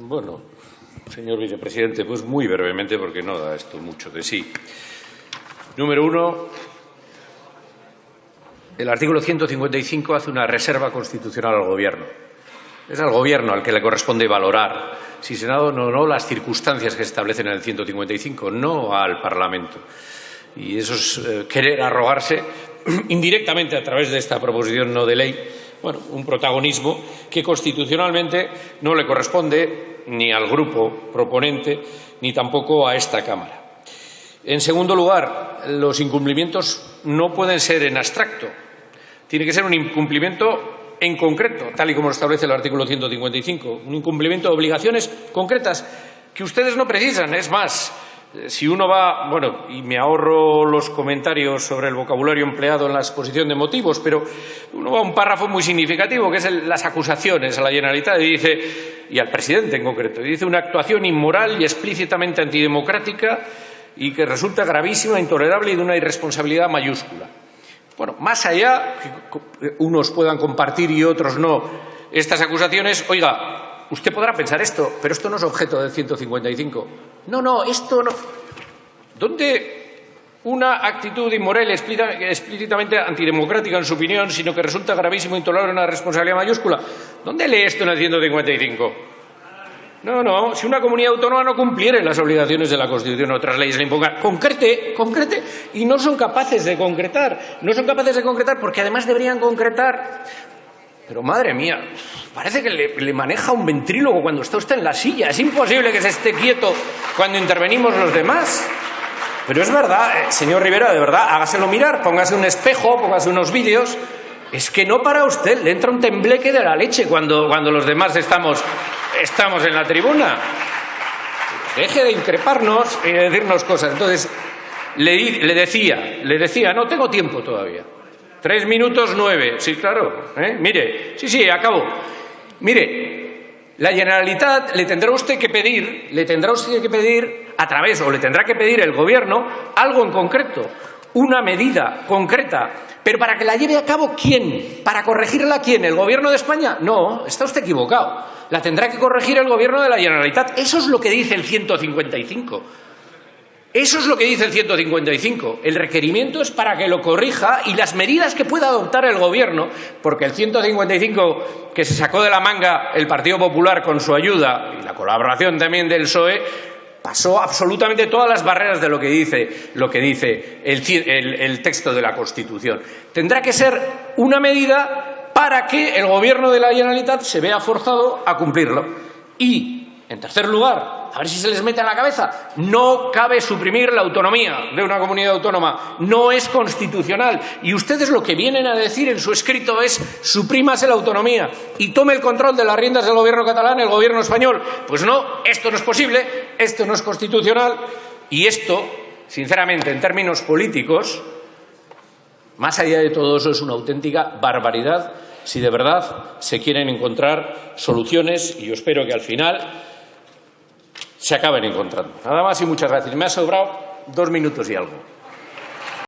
Bueno, señor vicepresidente, pues muy brevemente, porque no da esto mucho de sí. Número uno, el artículo 155 hace una reserva constitucional al Gobierno. Es al Gobierno al que le corresponde valorar si Senado no no las circunstancias que se establecen en el 155, no al Parlamento. Y eso es eh, querer arrogarse indirectamente a través de esta proposición no de ley bueno, un protagonismo que constitucionalmente no le corresponde ni al grupo proponente ni tampoco a esta Cámara. En segundo lugar, los incumplimientos no pueden ser en abstracto. Tiene que ser un incumplimiento en concreto, tal y como lo establece el artículo 155, un incumplimiento de obligaciones concretas que ustedes no precisan. Es más, si uno va, bueno, y me ahorro los comentarios sobre el vocabulario empleado en la exposición de motivos, pero uno va a un párrafo muy significativo, que es las acusaciones a la Generalitat y dice, y al presidente en concreto, y dice una actuación inmoral y explícitamente antidemocrática y que resulta gravísima, intolerable y de una irresponsabilidad mayúscula. Bueno, más allá, que unos puedan compartir y otros no, estas acusaciones, oiga, usted podrá pensar esto, pero esto no es objeto del 155. No, no, esto no. ¿Dónde una actitud inmoral explícitamente antidemocrática en su opinión, sino que resulta gravísimo intolerable una responsabilidad mayúscula? ¿Dónde lee esto en el 155? No, no, si una comunidad autónoma no cumpliera las obligaciones de la Constitución o otras leyes le impongan, concrete, concrete, y no son capaces de concretar. No son capaces de concretar porque además deberían concretar pero madre mía, parece que le, maneja un ventrílogo cuando está usted en la silla. Es imposible que se esté quieto cuando intervenimos los demás. Pero es verdad, eh, señor Rivera, de verdad, hágaselo mirar, póngase un espejo, póngase unos vídeos. Es que no para usted, le entra un tembleque de la leche cuando, cuando los demás estamos, estamos en la tribuna. Deje de increparnos y de decirnos cosas. Entonces, le, le decía, le decía, no tengo tiempo todavía. Tres minutos nueve. Sí, claro. ¿eh? Mire, sí, sí, acabo. Mire, la Generalitat le tendrá usted que pedir, le tendrá usted que pedir a través, o le tendrá que pedir el Gobierno, algo en concreto, una medida concreta. Pero para que la lleve a cabo, ¿quién? ¿Para corregirla quién? ¿El Gobierno de España? No, está usted equivocado. La tendrá que corregir el Gobierno de la Generalitat. Eso es lo que dice el 155. Eso es lo que dice el 155. El requerimiento es para que lo corrija y las medidas que pueda adoptar el Gobierno, porque el 155 que se sacó de la manga el Partido Popular con su ayuda y la colaboración también del PSOE, pasó absolutamente todas las barreras de lo que dice, lo que dice el, el texto de la Constitución. Tendrá que ser una medida para que el Gobierno de la Generalitat se vea forzado a cumplirlo. Y, en tercer lugar, a ver si se les mete en la cabeza. No cabe suprimir la autonomía de una comunidad autónoma. No es constitucional. Y ustedes lo que vienen a decir en su escrito es suprímase la autonomía y tome el control de las riendas del gobierno catalán el gobierno español. Pues no, esto no es posible, esto no es constitucional y esto, sinceramente, en términos políticos, más allá de todo eso, es una auténtica barbaridad si de verdad se quieren encontrar soluciones y yo espero que al final se acaben encontrando. Nada más y muchas gracias. Me ha sobrado dos minutos y algo.